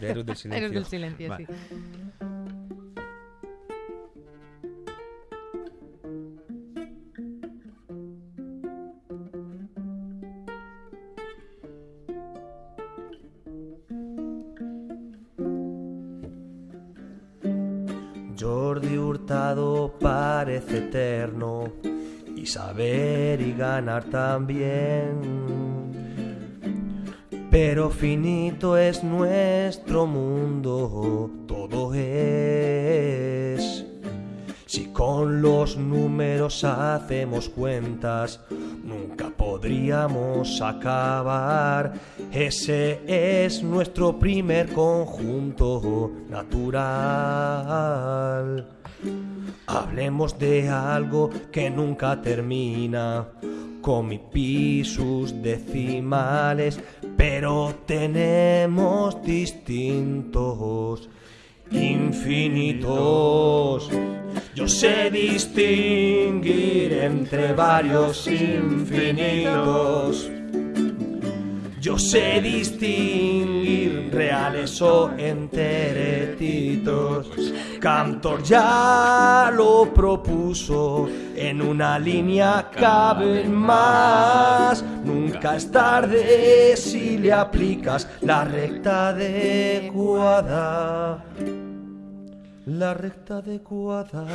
de Héroes del Silencio. Héroes del Silencio, Vale. sí. Jordi Hurtado parece eterno y saber y ganar también. Pero finito es nuestro mundo, todo es. Si con los números hacemos cuentas, nunca podríamos acabar. Ese es nuestro primer conjunto natural. Hablemos de algo que nunca termina, con mi pi sus decimales, pero tenemos distintos infinitos. Yo sé distinguir entre varios infinitos. Yo sé distinguir reales o enteretitos. Cantor ya lo propuso, en una línea caben más. Nunca es tarde si le aplicas la recta adecuada. La recta adecuada.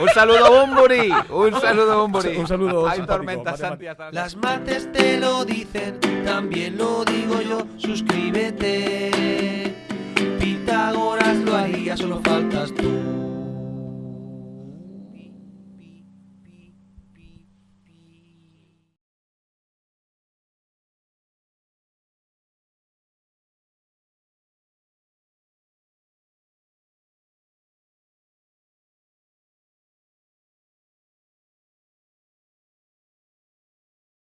Un saludo a Bumburi. Un saludo a Bumburi. Un saludo Hay simpático, tormenta, matemático. Santi. Las mates te lo dicen, también lo digo yo, suscríbete. Pitágoras lo haría, solo faltas tú.